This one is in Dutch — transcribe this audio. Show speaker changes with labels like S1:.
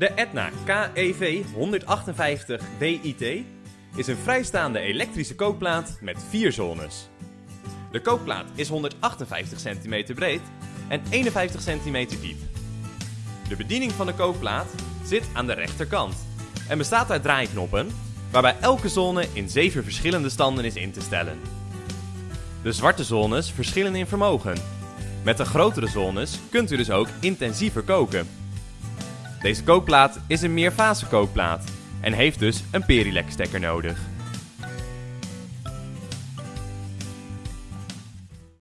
S1: De Etna KEV 158 WIT is een vrijstaande elektrische kookplaat met vier zones. De kookplaat is 158 cm breed en 51 cm diep. De bediening van de kookplaat zit aan de rechterkant en bestaat uit draaiknoppen, waarbij elke zone in 7 verschillende standen is in te stellen. De zwarte zones verschillen in vermogen. Met de grotere zones kunt u dus ook intensiever koken. Deze kookplaat is een meerfase kookplaat en heeft dus een Perilec stekker nodig.